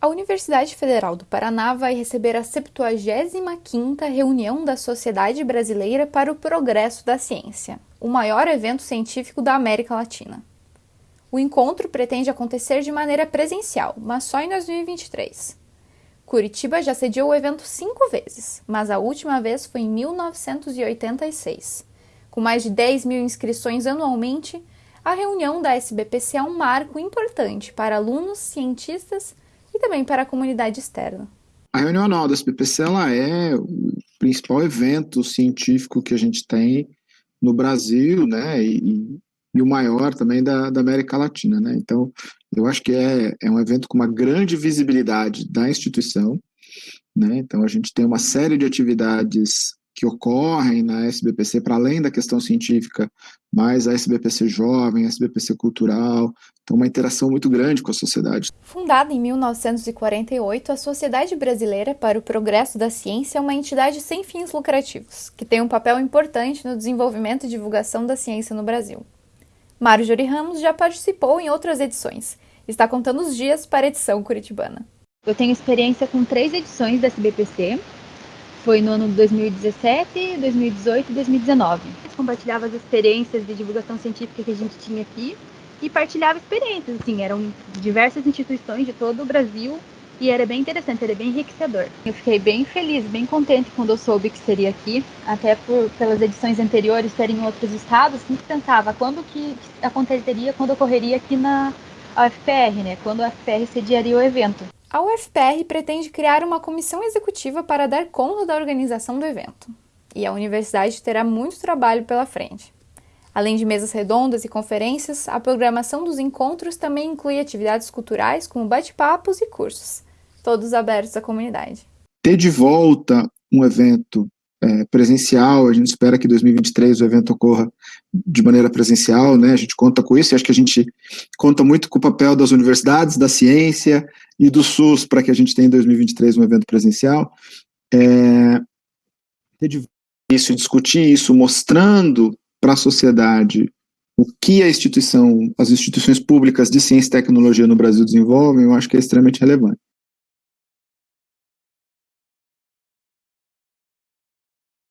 A Universidade Federal do Paraná vai receber a 75ª reunião da Sociedade Brasileira para o Progresso da Ciência, o maior evento científico da América Latina. O encontro pretende acontecer de maneira presencial, mas só em 2023. Curitiba já sediou o evento cinco vezes, mas a última vez foi em 1986. Com mais de 10 mil inscrições anualmente, a reunião da SBPC é um marco importante para alunos, cientistas e também para a comunidade externa. A reunião anual da SBPC ela é o principal evento científico que a gente tem no Brasil, né, e, e o maior também da, da, América Latina, né, então eu acho que é, é um evento com uma grande visibilidade da instituição, né, então a gente tem uma série de atividades que ocorrem na SBPC, para além da questão científica, mais a SBPC jovem, a SBPC cultural, então uma interação muito grande com a sociedade. Fundada em 1948, a Sociedade Brasileira para o Progresso da Ciência é uma entidade sem fins lucrativos, que tem um papel importante no desenvolvimento e divulgação da ciência no Brasil. Marjorie Ramos já participou em outras edições, está contando os dias para a edição curitibana. Eu tenho experiência com três edições da SBPC, foi no ano de 2017, 2018 e 2019. Compartilhava as experiências de divulgação científica que a gente tinha aqui e partilhava experiências, assim, eram diversas instituições de todo o Brasil e era bem interessante, era bem enriquecedor. Eu fiquei bem feliz, bem contente quando eu soube que seria aqui, até por pelas edições anteriores serem em outros estados, sempre pensava quando que aconteceria, quando ocorreria aqui na UFPR, né? Quando a UFPR sediaria o evento. A UFPR pretende criar uma comissão executiva para dar conta da organização do evento. E a universidade terá muito trabalho pela frente. Além de mesas redondas e conferências, a programação dos encontros também inclui atividades culturais como bate-papos e cursos, todos abertos à comunidade. Ter de volta um evento é, presencial, a gente espera que em 2023 o evento ocorra de maneira presencial, né, a gente conta com isso, e acho que a gente conta muito com o papel das universidades, da ciência e do SUS para que a gente tenha em 2023 um evento presencial. É, isso, discutir isso, mostrando para a sociedade o que a instituição, as instituições públicas de ciência e tecnologia no Brasil desenvolvem, eu acho que é extremamente relevante.